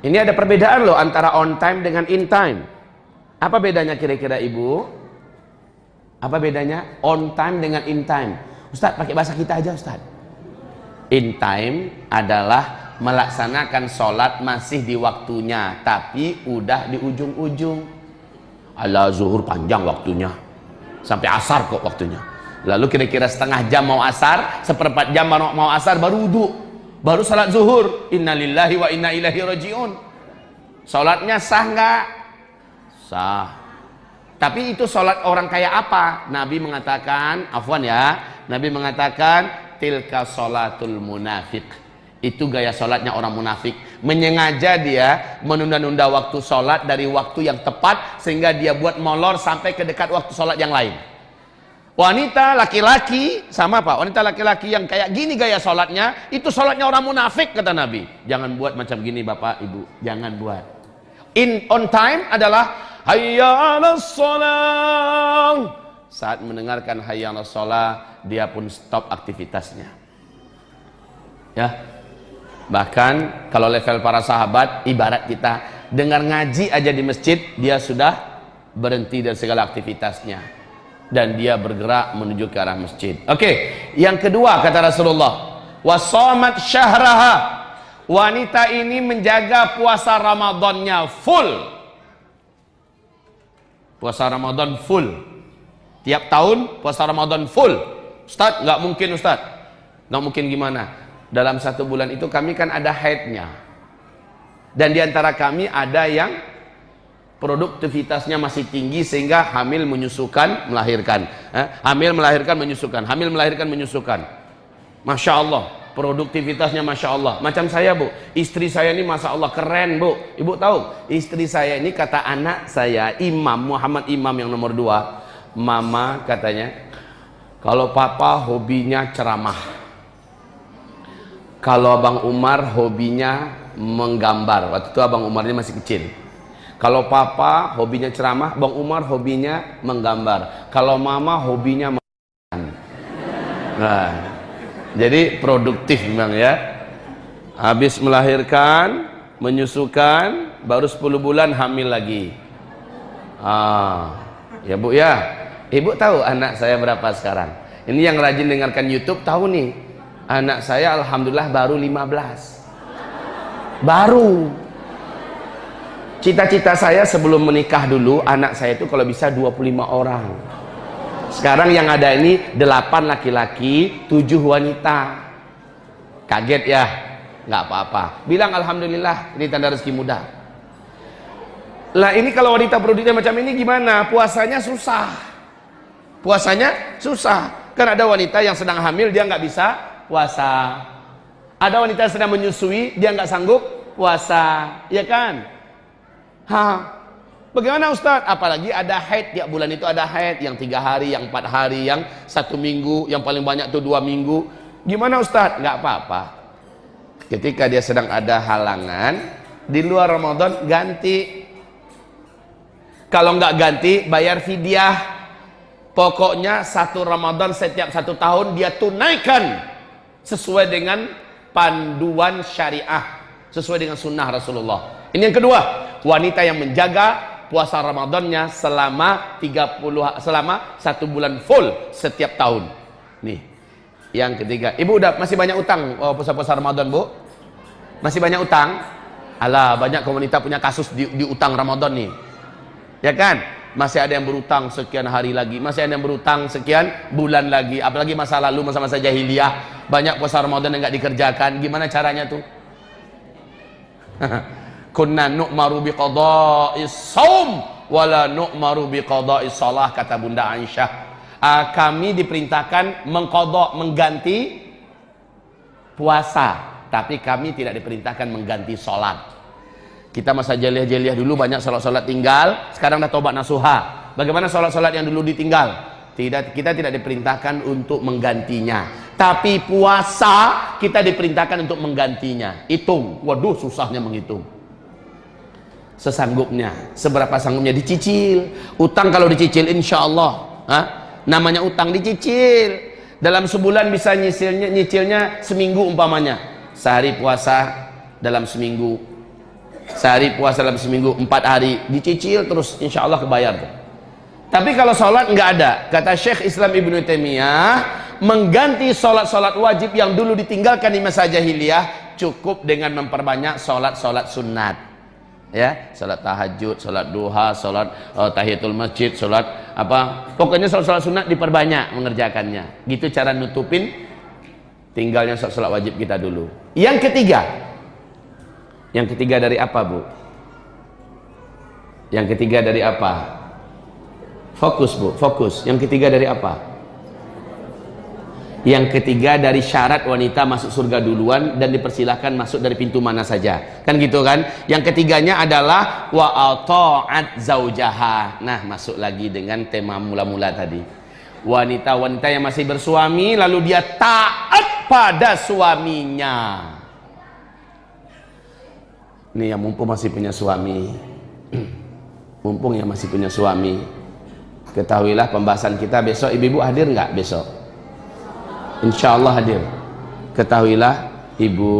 Ini ada perbedaan loh antara on time dengan in time. Apa bedanya kira-kira ibu? Apa bedanya on time dengan in time? Ustaz, pakai bahasa kita aja Ustaz. In time adalah melaksanakan sholat masih di waktunya, tapi udah di ujung-ujung. Ala zuhur panjang waktunya. Sampai asar kok waktunya. Lalu kira-kira setengah jam mau asar, seperempat jam mau, mau asar baru wudhu. Baru salat zuhur. Innalillahi wa inna ilahi rajiun. Salatnya sah nggak? Sah. Tapi itu sholat orang kayak apa? Nabi mengatakan, afwan ya, Nabi mengatakan tilka sholatul munafik. Itu gaya sholatnya orang munafik. Menyengaja dia menunda-nunda waktu sholat dari waktu yang tepat sehingga dia buat molor sampai ke dekat waktu sholat yang lain. Wanita laki-laki sama apa? Wanita laki-laki yang kayak gini gaya sholatnya itu sholatnya orang munafik kata Nabi. Jangan buat macam gini bapak ibu, jangan buat. In on time adalah hayya 'alas shalah. Saat mendengarkan hayya 'alas shalah, dia pun stop aktivitasnya. Ya. Bahkan kalau level para sahabat ibarat kita dengar ngaji aja di masjid, dia sudah berhenti dari segala aktivitasnya dan dia bergerak menuju ke arah masjid. Oke, okay. yang kedua kata Rasulullah, wasamat syahraha. Wanita ini menjaga puasa Ramadannya full puasa Ramadan full tiap tahun puasa Ramadan full Ustaz nggak mungkin Ustaz nggak mungkin gimana dalam satu bulan itu kami kan ada haidnya dan di antara kami ada yang produktivitasnya masih tinggi sehingga hamil menyusukan melahirkan. Eh, hamil melahirkan menyusukan. Hamil melahirkan menyusukan. Masya Allah produktivitasnya Masya Allah. Macam saya bu. Istri saya ini Masya Allah keren bu. Ibu tahu? Istri saya ini kata anak saya Imam Muhammad Imam yang nomor dua. Mama katanya kalau papa hobinya ceramah kalau Abang Umar hobinya menggambar. Waktu itu Abang Umar ini masih kecil. Kalau papa hobinya ceramah Bang Umar hobinya menggambar. Kalau mama hobinya nah jadi produktif memang ya. Habis melahirkan menyusukan baru 10 bulan hamil lagi. Ah ya bu ya. Ibu tahu anak saya berapa sekarang? Ini yang rajin dengarkan YouTube tahu nih anak saya alhamdulillah baru 15 baru. Cita-cita saya sebelum menikah dulu anak saya itu kalau bisa 25 orang. Sekarang yang ada ini delapan laki-laki tujuh wanita. Kaget ya? Nggak apa-apa. Bilang alhamdulillah ini tanda rezeki muda lah ini kalau wanita produktif macam ini gimana? Puasanya susah. Puasanya susah. Kan ada wanita yang sedang hamil dia nggak bisa puasa ada wanita sedang menyusui dia nggak sanggup puasa ya kan ha Bagaimana Ustaz? Apalagi ada haid tiap bulan itu ada haid yang tiga hari, yang empat hari, yang satu minggu, yang paling banyak tuh dua minggu. Gimana Ustaz? Nggak apa-apa. Ketika dia sedang ada halangan di luar Ramadan ganti. Kalau nggak ganti bayar fidyah. Pokoknya satu Ramadan setiap satu tahun dia tunaikan sesuai dengan panduan syariah, sesuai dengan sunnah Rasulullah. Ini yang kedua, wanita yang menjaga puasa Ramadannya selama 30 selama satu bulan full setiap tahun. Nih. Yang ketiga, Ibu udah masih banyak utang oh, puasa-puasa Ramadan, Bu? Masih banyak utang? Alah, banyak wanita punya kasus di, di utang Ramadan nih. Ya kan? Masih ada yang berutang sekian hari lagi, masih ada yang berutang sekian bulan lagi, apalagi masa lalu masa-masa jahiliyah, banyak puasa Ramadan yang nggak dikerjakan. Gimana caranya tuh? kunna nu'maru biqada'is saum wala nu'maru biqada'is salah kata Bunda Aisyah. Uh, kami diperintahkan mengkodok mengganti puasa. Tapi kami tidak diperintahkan mengganti sholat kita masa jeliah-jeliah dulu banyak sholat-sholat tinggal sekarang dah tobat nasuha. Bagaimana sholat-sholat yang dulu ditinggal? Tidak kita tidak diperintahkan untuk menggantinya. Tapi puasa kita diperintahkan untuk menggantinya. Hitung. Waduh susahnya menghitung. Sesanggupnya. Seberapa sanggupnya? Dicicil. Utang kalau dicicil insya Allah ha? namanya utang dicicil. Dalam sebulan bisa nyicilnya nyicilnya seminggu umpamanya. Sehari puasa dalam seminggu sehari puasa dalam seminggu empat hari. Dicicil terus insya Allah kebayar tuh. tapi kalau sholat nggak ada. Kata Syekh Islam Ibnu Taimiyah mengganti sholat-sholat wajib yang dulu ditinggalkan di masa jahiliyah cukup dengan memperbanyak sholat-sholat sunat ya salat tahajud salat duha salat uh, tahiyatul masjid salat apa. Pokoknya salat-salat sunat diperbanyak mengerjakannya. Gitu cara nutupin tinggalnya salat wajib kita dulu. Yang ketiga yang ketiga dari apa bu? Yang ketiga dari apa? Fokus bu fokus. Yang ketiga dari apa? Yang ketiga dari syarat wanita masuk surga duluan dan dipersilahkan masuk dari pintu mana saja. Kan gitu kan? Yang ketiganya adalah wa ata'at zaujaha nah masuk lagi dengan tema mula-mula tadi. Wanita-wanita yang masih bersuami lalu dia taat pada suaminya ini yang mumpung masih punya suami. Mumpung yang masih punya suami. Ketahuilah pembahasan kita besok ibu-ibu hadir nggak besok? Insya Allah hadir. Ketahuilah ibu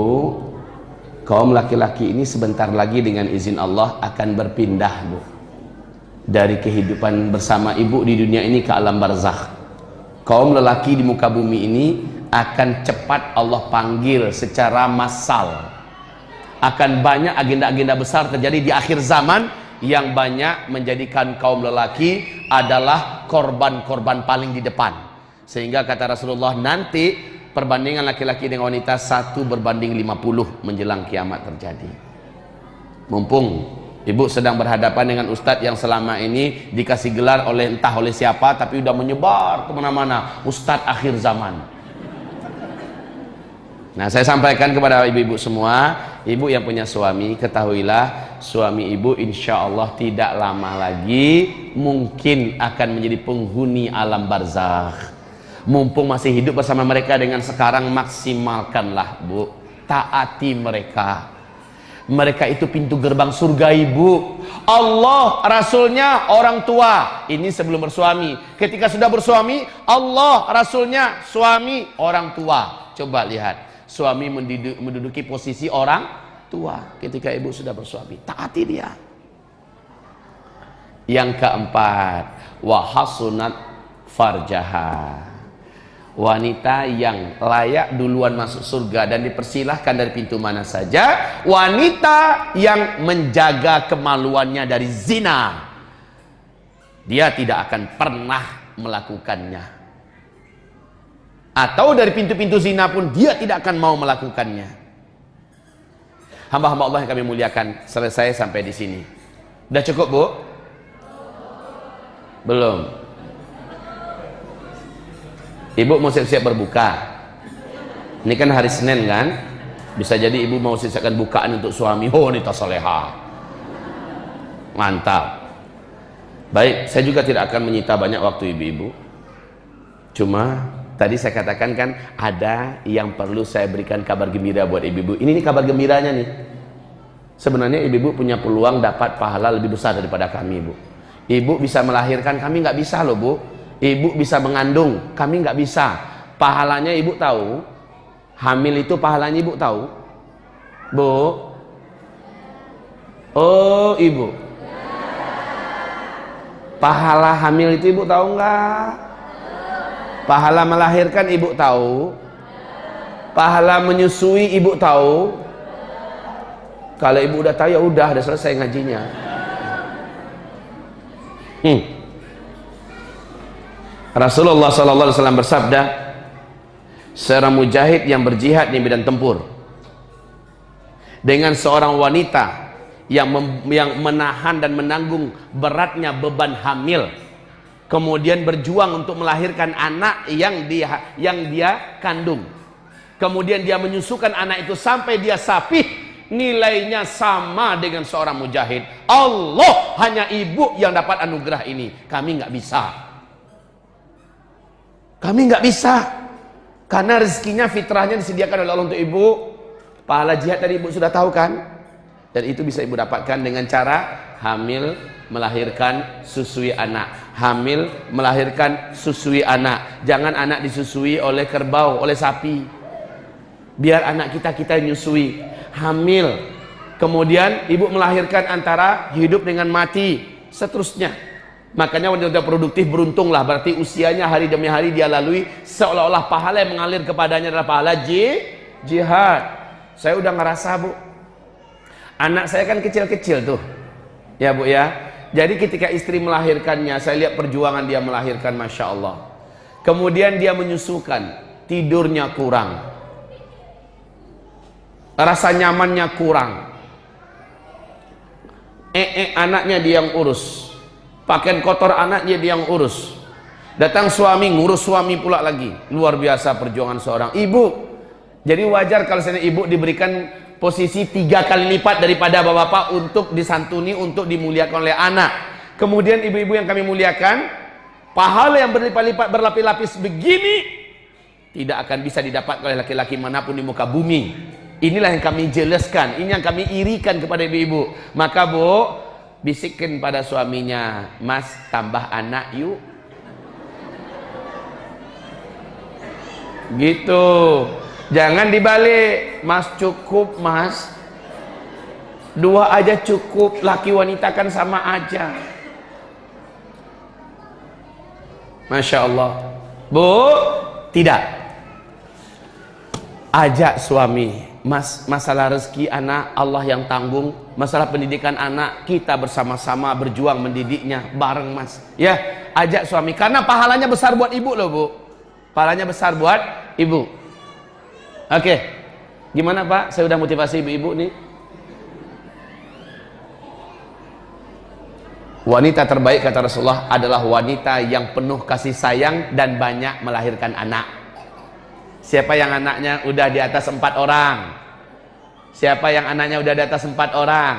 kaum laki-laki ini sebentar lagi dengan izin Allah akan berpindah bu. Dari kehidupan bersama ibu di dunia ini ke alam barzakh. Kaum lelaki di muka bumi ini akan cepat Allah panggil secara massal akan banyak agenda-agenda besar terjadi di akhir zaman yang banyak menjadikan kaum lelaki adalah korban-korban paling di depan sehingga kata Rasulullah nanti perbandingan laki-laki dengan wanita satu berbanding 50 menjelang kiamat terjadi. Mumpung ibu sedang berhadapan dengan ustadz yang selama ini dikasih gelar oleh entah oleh siapa tapi udah menyebar ke mana-mana ustadz akhir zaman. Nah saya sampaikan kepada ibu-ibu semua, ibu yang punya suami ketahuilah suami ibu insya Allah tidak lama lagi mungkin akan menjadi penghuni alam barzakh. Mumpung masih hidup bersama mereka dengan sekarang maksimalkanlah bu. Taati mereka. Mereka itu pintu gerbang surga ibu. Allah Rasulnya orang tua. Ini sebelum bersuami. Ketika sudah bersuami Allah Rasulnya suami orang tua. Coba lihat suami menduduki posisi orang tua ketika ibu sudah bersuami. Taati dia. Yang keempat wahasunat farjaha. Wanita yang layak duluan masuk surga dan dipersilahkan dari pintu mana saja wanita yang menjaga kemaluannya dari zina dia tidak akan pernah melakukannya atau dari pintu-pintu zina pun dia tidak akan mau melakukannya hamba-hamba Allah yang kami muliakan selesai sampai di sini udah cukup bu? belum Ibu mau siap-siap berbuka. Ini kan hari Senin kan? Bisa jadi ibu mau siapkan bukaan untuk suami. Oh, ini soleha. Mantap. Baik, saya juga tidak akan menyita banyak waktu ibu-ibu. Cuma tadi saya katakan kan ada yang perlu saya berikan kabar gembira buat ibu-ibu. Ini nih kabar gembiranya nih. Sebenarnya ibu-ibu punya peluang dapat pahala lebih besar daripada kami, ibu. Ibu bisa melahirkan, kami nggak bisa loh, bu. Ibu bisa mengandung, kami nggak bisa. Pahalanya ibu tahu. Hamil itu pahalanya ibu tahu. Bu. Oh, ibu. Pahala hamil itu ibu tahu nggak? Pahala melahirkan ibu tahu? Pahala menyusui ibu tahu? Kalau ibu udah tahu ya udah, udah selesai ngajinya. Hmm. Rasulullah wasallam bersabda, seorang mujahid yang berjihad di medan tempur dengan seorang wanita yang yang menahan dan menanggung beratnya beban hamil kemudian berjuang untuk melahirkan anak yang dia yang dia kandung. Kemudian dia menyusukan anak itu sampai dia sapih nilainya sama dengan seorang mujahid. Allah hanya ibu yang dapat anugerah ini. Kami nggak bisa. Kami nggak bisa. Karena rezekinya fitrahnya disediakan oleh Allah untuk ibu. Pahala jihad tadi ibu sudah tahu kan? Dan itu bisa ibu dapatkan dengan cara hamil melahirkan susui anak. Hamil melahirkan susui anak. Jangan anak disusui oleh kerbau oleh sapi. Biar anak kita kita nyusui. Hamil kemudian ibu melahirkan antara hidup dengan mati. Seterusnya. Makanya wanita produktif beruntunglah. Berarti usianya hari demi hari dia lalui seolah-olah pahala yang mengalir kepadanya adalah pahala jihad. Saya udah ngerasa bu. Anak saya kan kecil-kecil tuh. Ya bu ya. Jadi ketika istri melahirkannya, saya lihat perjuangan dia melahirkan, masya Allah. Kemudian dia menyusukan, tidurnya kurang, rasa nyamannya kurang. Eh, eh anaknya dia yang urus, pakaian kotor anaknya dia yang urus. Datang suami ngurus suami pula lagi. Luar biasa perjuangan seorang ibu. Jadi wajar kalau saya ibu diberikan posisi tiga kali lipat daripada bapak-bapak untuk disantuni, untuk dimuliakan oleh anak. Kemudian ibu-ibu yang kami muliakan, pahala yang berlipat-lipat berlapis-lapis begini tidak akan bisa didapat oleh laki-laki mana pun di muka bumi. Inilah yang kami jelaskan, ini yang kami irikan kepada ibu-ibu. Maka bu, bisikkan pada suaminya, mas tambah anak yuk. Gitu. Jangan dibalik, Mas cukup Mas. Dua aja cukup, laki wanita kan sama aja. Masya Allah. Bu, tidak. Ajak suami, Mas, masalah rezeki anak Allah yang tanggung, masalah pendidikan anak kita bersama-sama berjuang mendidiknya bareng Mas. Ya, ajak suami karena pahalanya besar buat ibu loh, Bu. Pahalanya besar buat ibu. Oke. Gimana Pak? Saya udah motivasi ibu-ibu nih. Wanita terbaik kata Rasulullah adalah wanita yang penuh kasih sayang dan banyak melahirkan anak. Siapa yang anaknya udah di atas empat orang? Siapa yang anaknya udah di atas empat orang?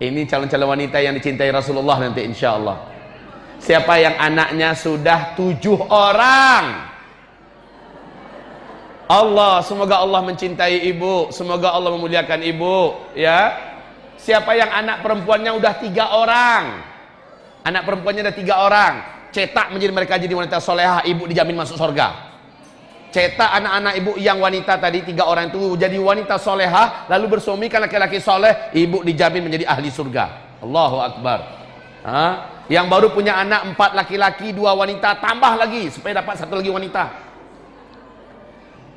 Ini calon-calon wanita yang dicintai Rasulullah nanti insya Allah. Siapa yang anaknya sudah tujuh orang? Allah, semoga Allah mencintai ibu, semoga Allah memuliakan ibu, ya. Siapa yang anak perempuannya udah tiga orang, anak perempuannya ada tiga orang, cetak menjadi mereka jadi wanita soleha, ibu dijamin masuk surga. Cetak anak-anak ibu yang wanita tadi tiga orang itu jadi wanita soleha, lalu bersuami kan laki-laki soleh, ibu dijamin menjadi ahli surga. Allahu Akbar. Ha? Yang baru punya anak empat laki-laki, dua wanita, tambah lagi supaya dapat satu lagi wanita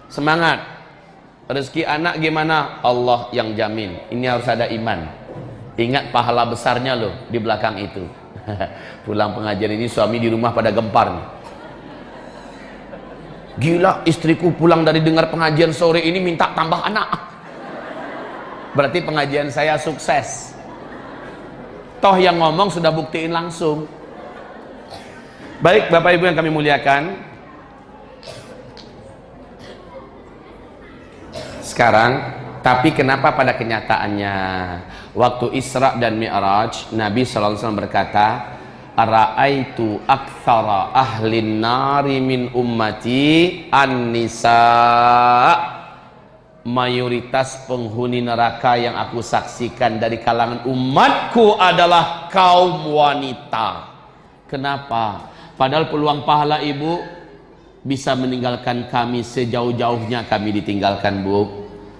semangat. Rezeki anak gimana? Allah yang jamin. Ini harus ada iman. Ingat pahala besarnya loh di belakang itu. Pulang pengajian ini suami di rumah pada gempar nih. Gila istriku pulang dari dengar pengajian sore ini minta tambah anak. Berarti pengajian saya sukses. Toh yang ngomong sudah buktiin langsung. Baik bapak ibu yang kami muliakan sekarang tapi kenapa pada kenyataannya? Waktu Isra dan Mi'raj Nabi SAW berkata Ara'aitu aktsara ahli nari min ummati an-nisa. Mayoritas penghuni neraka yang aku saksikan dari kalangan umatku adalah kaum wanita. Kenapa? padahal peluang pahala ibu bisa meninggalkan kami sejauh-jauhnya kami ditinggalkan bu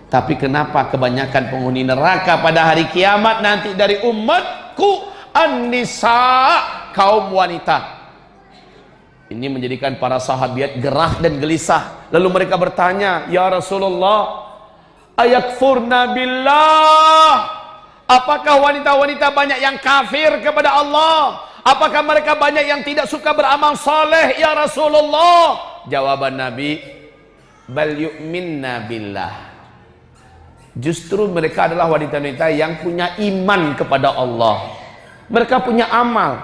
tapi kenapa kebanyakan penghuni neraka pada hari kiamat nanti dari umatku? An-nisa kaum wanita. Ini menjadikan para sahabat gerah dan gelisah. Lalu mereka bertanya ya Rasulullah ayakfurna billah? Apakah wanita-wanita banyak yang kafir kepada Allah? Apakah mereka banyak yang tidak suka beramal soleh ya Rasulullah? Jawaban Nabi bal yu'minna billah justru mereka adalah wanita-wanita yang punya iman kepada Allah. Mereka punya amal.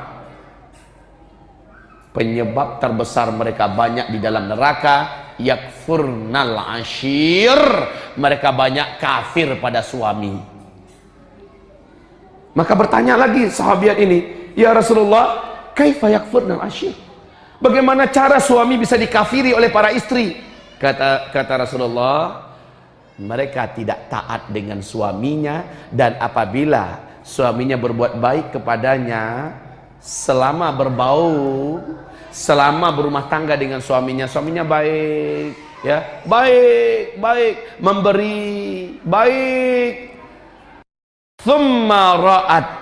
Penyebab terbesar mereka banyak di dalam neraka yakfurnal ashir. Mereka banyak kafir pada suami. Maka bertanya lagi sahabat ini ya Rasulullah kaifa yakfurnal ashir? Bagaimana cara suami bisa dikafiri oleh para istri? Kata kata Rasulullah mereka tidak taat dengan suaminya dan apabila suaminya berbuat baik kepadanya selama berbau selama berumah tangga dengan suaminya suaminya baik ya. Baik baik. Memberi baik Thumma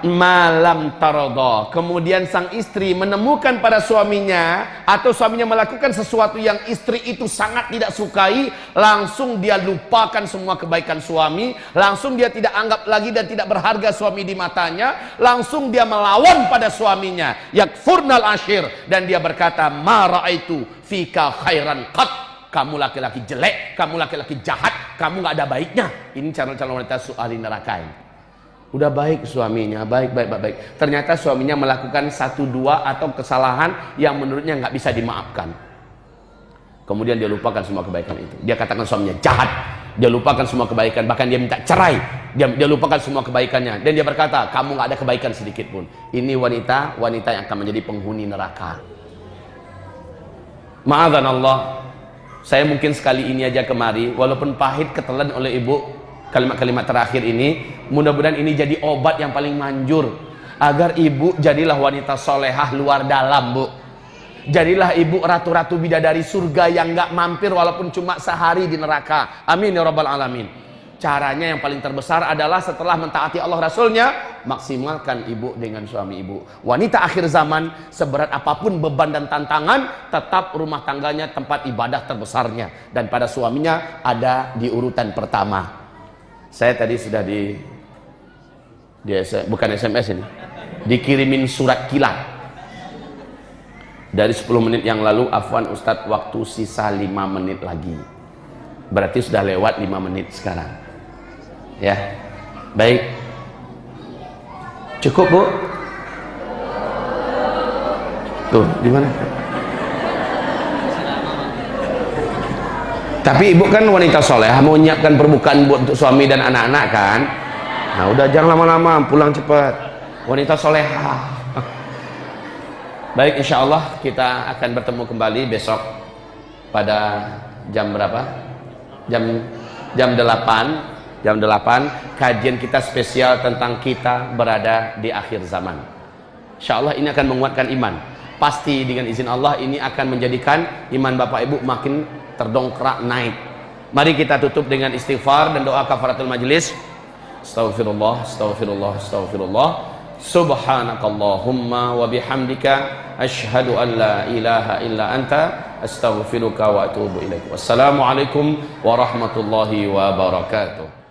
malam tarodo. Kemudian sang istri menemukan pada suaminya atau suaminya melakukan sesuatu yang istri itu sangat tidak sukai, langsung dia lupakan semua kebaikan suami, langsung dia tidak anggap lagi dan tidak berharga suami di matanya, langsung dia melawan pada suaminya, yakfurnal ashir dan dia berkata, "Ma itu fika khairan qat." Kamu laki-laki jelek, kamu laki-laki jahat, kamu nggak ada baiknya. Ini calon-calon wanita ahli neraka ini. Udah baik suaminya, baik, baik, baik, baik. Ternyata suaminya melakukan satu dua atau kesalahan yang menurutnya nggak bisa dimaafkan. Kemudian dia lupakan semua kebaikan itu. Dia katakan suaminya jahat. Dia lupakan semua kebaikan. Bahkan dia minta cerai. Dia, dia lupakan semua kebaikannya. Dan dia berkata, kamu nggak ada kebaikan sedikit pun. Ini wanita, wanita yang akan menjadi penghuni neraka. Maafkan Allah. Saya mungkin sekali ini aja kemari, walaupun pahit ketelan oleh ibu, kalimat-kalimat terakhir ini mudah-mudahan ini jadi obat yang paling manjur agar ibu jadilah wanita solehah luar dalam bu. Jadilah ibu ratu-ratu bidadari surga yang gak mampir walaupun cuma sehari di neraka. Amin ya rabbal alamin. Caranya yang paling terbesar adalah setelah mentaati Allah Rasulnya maksimalkan ibu dengan suami ibu. Wanita akhir zaman seberat apa pun beban dan tantangan tetap rumah tangganya tempat ibadah terbesarnya. Dan pada suaminya ada di urutan pertama saya tadi sudah di, di bukan SMS ini, dikirimin surat kilat. Dari 10 menit yang lalu, Afwan Ustadz waktu sisa 5 menit lagi. Berarti sudah lewat 5 menit sekarang. Ya, baik. Cukup bu? Tuh, di mana? Tapi ibu kan wanita soleh, mau menyiapkan perbukaan buat untuk suami dan anak-anak kan? Nah udah jangan lama-lama, pulang cepat. Wanita soleha. Baik, insya Allah kita akan bertemu kembali besok pada jam berapa? Jam jam 8 jam 8 kajian kita spesial tentang kita berada di akhir zaman. Insya Allah ini akan menguatkan iman. Pasti dengan izin Allah ini akan menjadikan iman Bapak Ibu makin terdongkrak naik. Mari kita tutup dengan istighfar dan doa kafaratul majlis. Astaghfirullah, astaghfirullah, astaghfirullah. Subhanakallahumma wa bihamdika Ashhadu an la ilaha illa anta Astaghfiruka wa atubu ilaik. Wassalamualaikum warahmatullahi wabarakatuh